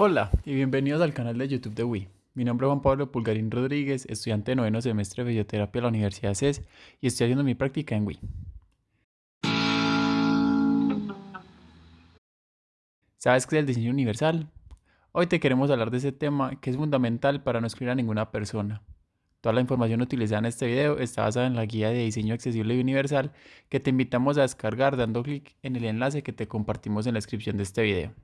Hola y bienvenidos al canal de YouTube de Wii. Mi nombre es Juan Pablo Pulgarín Rodríguez, estudiante de noveno semestre de fisioterapia de la Universidad CES y estoy haciendo mi práctica en Wii. ¿Sabes qué es el diseño universal? Hoy te queremos hablar de ese tema que es fundamental para no excluir a ninguna persona. Toda la información utilizada en este video está basada en la guía de diseño accesible y universal que te invitamos a descargar dando clic en el enlace que te compartimos en la descripción de este video.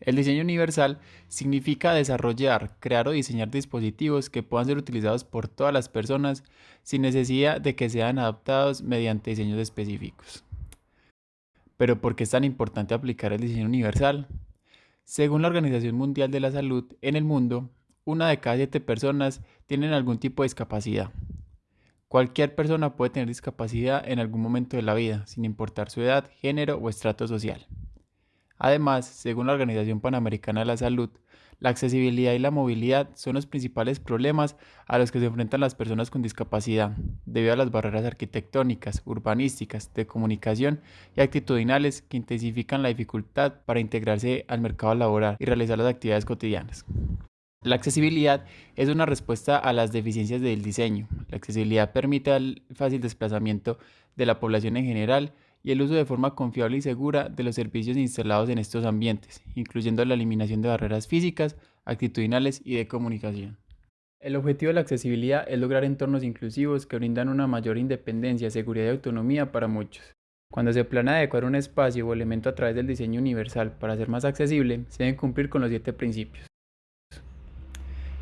El diseño universal significa desarrollar, crear o diseñar dispositivos que puedan ser utilizados por todas las personas sin necesidad de que sean adaptados mediante diseños específicos. Pero ¿por qué es tan importante aplicar el diseño universal? Según la Organización Mundial de la Salud, en el mundo, una de cada siete personas tienen algún tipo de discapacidad. Cualquier persona puede tener discapacidad en algún momento de la vida, sin importar su edad, género o estrato social. Además, según la Organización Panamericana de la Salud, la accesibilidad y la movilidad son los principales problemas a los que se enfrentan las personas con discapacidad, debido a las barreras arquitectónicas, urbanísticas, de comunicación y actitudinales que intensifican la dificultad para integrarse al mercado laboral y realizar las actividades cotidianas. La accesibilidad es una respuesta a las deficiencias del diseño. La accesibilidad permite el fácil desplazamiento de la población en general y el uso de forma confiable y segura de los servicios instalados en estos ambientes, incluyendo la eliminación de barreras físicas, actitudinales y de comunicación. El objetivo de la accesibilidad es lograr entornos inclusivos que brindan una mayor independencia, seguridad y autonomía para muchos. Cuando se planea adecuar un espacio o elemento a través del diseño universal para ser más accesible, se deben cumplir con los siete principios.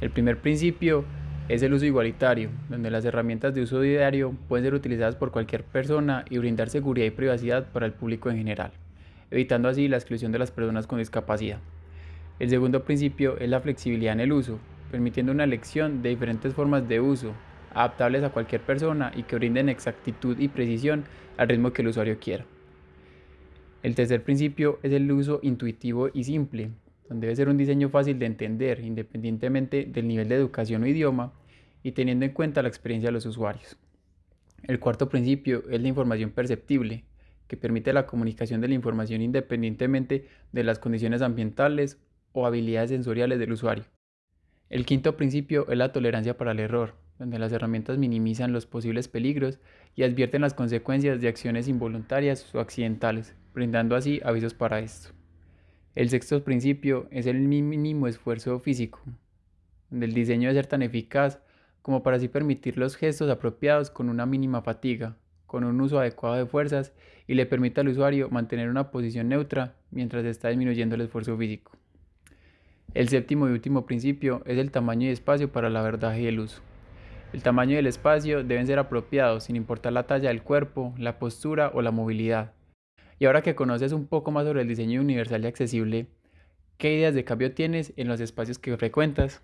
El primer principio es el uso igualitario, donde las herramientas de uso diario pueden ser utilizadas por cualquier persona y brindar seguridad y privacidad para el público en general, evitando así la exclusión de las personas con discapacidad. El segundo principio es la flexibilidad en el uso, permitiendo una elección de diferentes formas de uso, adaptables a cualquier persona y que brinden exactitud y precisión al ritmo que el usuario quiera. El tercer principio es el uso intuitivo y simple, donde debe ser un diseño fácil de entender independientemente del nivel de educación o idioma y teniendo en cuenta la experiencia de los usuarios. El cuarto principio es la información perceptible, que permite la comunicación de la información independientemente de las condiciones ambientales o habilidades sensoriales del usuario. El quinto principio es la tolerancia para el error, donde las herramientas minimizan los posibles peligros y advierten las consecuencias de acciones involuntarias o accidentales, brindando así avisos para esto. El sexto principio es el mínimo esfuerzo físico, el diseño debe ser tan eficaz como para así permitir los gestos apropiados con una mínima fatiga, con un uso adecuado de fuerzas y le permita al usuario mantener una posición neutra mientras está disminuyendo el esfuerzo físico. El séptimo y último principio es el tamaño y espacio para la verdad y el uso. El tamaño y el espacio deben ser apropiados sin importar la talla del cuerpo, la postura o la movilidad, y ahora que conoces un poco más sobre el diseño universal y accesible, ¿qué ideas de cambio tienes en los espacios que frecuentas?